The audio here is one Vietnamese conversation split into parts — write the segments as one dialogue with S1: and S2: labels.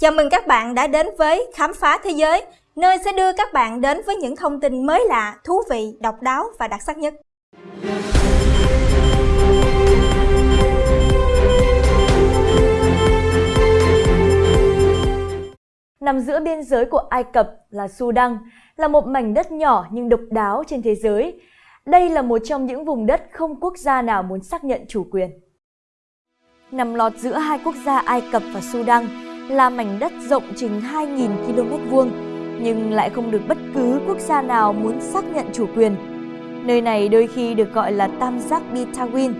S1: Chào mừng các bạn đã đến với Khám phá Thế giới, nơi sẽ đưa các bạn đến với những thông tin mới lạ, thú vị, độc đáo và đặc sắc nhất.
S2: Nằm giữa biên giới của Ai Cập là Sudan, là một mảnh đất nhỏ nhưng độc đáo trên thế giới. Đây là một trong những vùng đất không quốc gia nào muốn xác nhận chủ quyền. Nằm lọt giữa hai quốc gia Ai Cập và Sudan, là mảnh đất rộng chừng 2.000 km vuông, nhưng lại không được bất cứ quốc gia nào muốn xác nhận chủ quyền. Nơi này đôi khi được gọi là tam giác Bitawin,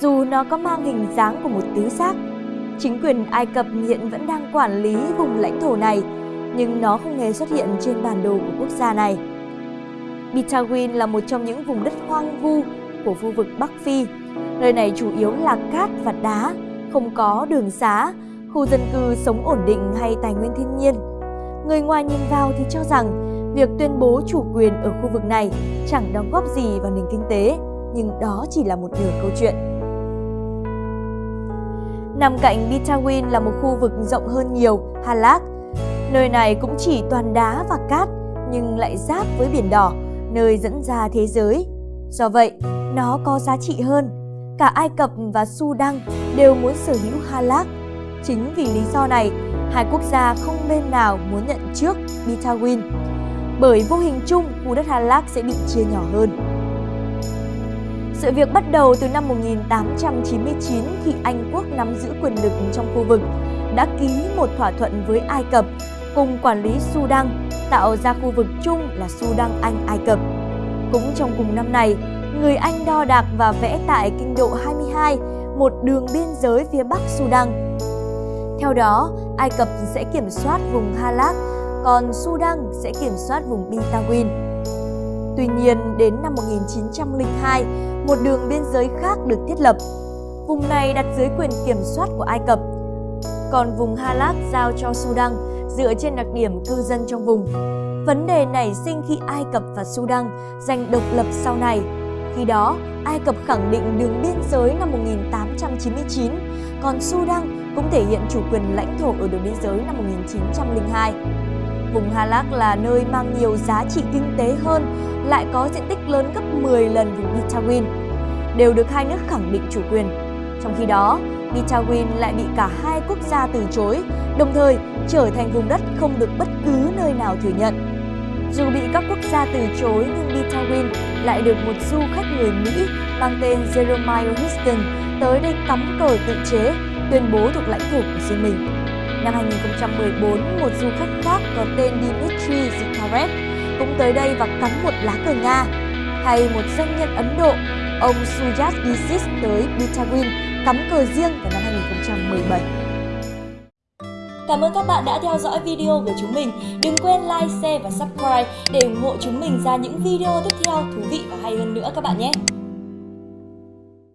S2: dù nó có mang hình dáng của một tứ giác. Chính quyền Ai Cập hiện vẫn đang quản lý vùng lãnh thổ này, nhưng nó không hề xuất hiện trên bản đồ của quốc gia này. Bitawin là một trong những vùng đất hoang vu của khu vực Bắc Phi. Nơi này chủ yếu là cát và đá, không có đường xá, khu dân cư sống ổn định hay tài nguyên thiên nhiên. Người ngoài nhìn vào thì cho rằng việc tuyên bố chủ quyền ở khu vực này chẳng đóng góp gì vào nền kinh tế, nhưng đó chỉ là một nửa câu chuyện. Nằm cạnh Bitawin là một khu vực rộng hơn nhiều, Halak. Nơi này cũng chỉ toàn đá và cát, nhưng lại giáp với biển đỏ, nơi dẫn ra thế giới. Do vậy, nó có giá trị hơn. Cả Ai Cập và Sudan đều muốn sở hữu Halak Chính vì lý do này, hai quốc gia không bên nào muốn nhận trước Bitawin, bởi vô hình chung khu đất Hà Lác sẽ bị chia nhỏ hơn. Sự việc bắt đầu từ năm 1899 khi Anh quốc nắm giữ quyền lực trong khu vực, đã ký một thỏa thuận với Ai Cập cùng quản lý Sudan, tạo ra khu vực chung là Sudan Anh Ai Cập. Cũng trong cùng năm này, người Anh đo đạc và vẽ tại kinh độ 22 một đường biên giới phía Bắc Sudan theo đó, Ai Cập sẽ kiểm soát vùng Halak, còn Sudan sẽ kiểm soát vùng Bitawin. Tuy nhiên, đến năm 1902, một đường biên giới khác được thiết lập. Vùng này đặt dưới quyền kiểm soát của Ai Cập, còn vùng Halak giao cho Sudan dựa trên đặc điểm cư dân trong vùng. Vấn đề nảy sinh khi Ai Cập và Sudan giành độc lập sau này. Khi đó, Ai Cập khẳng định đường biên giới năm 1899, còn Sudan cũng thể hiện chủ quyền lãnh thổ ở đường biên giới năm 1902. Vùng Halak là nơi mang nhiều giá trị kinh tế hơn, lại có diện tích lớn gấp 10 lần vùng Bitawin, đều được hai nước khẳng định chủ quyền. Trong khi đó, Bitawin lại bị cả hai quốc gia từ chối, đồng thời trở thành vùng đất không được bất cứ nơi nào thừa nhận. Dù bị các quốc gia từ chối nhưng Bitawin lại được một du khách người Mỹ mang tên Jeremiah Houston tới đây cắm cờ tự chế tuyên bố thuộc lãnh thổ của riêng mình. Năm 2014, một du khách khác có tên Dmitry Zikarev cũng tới đây và cắm một lá cờ Nga. Hay một doanh nhân Ấn Độ, ông Sujat Disis tới Bitawin cắm cờ riêng vào năm 2017.
S3: Cảm ơn các bạn đã theo dõi video của chúng mình. Đừng quên like, share và subscribe để ủng hộ chúng mình ra những video tiếp theo thú vị và hay hơn nữa các bạn nhé.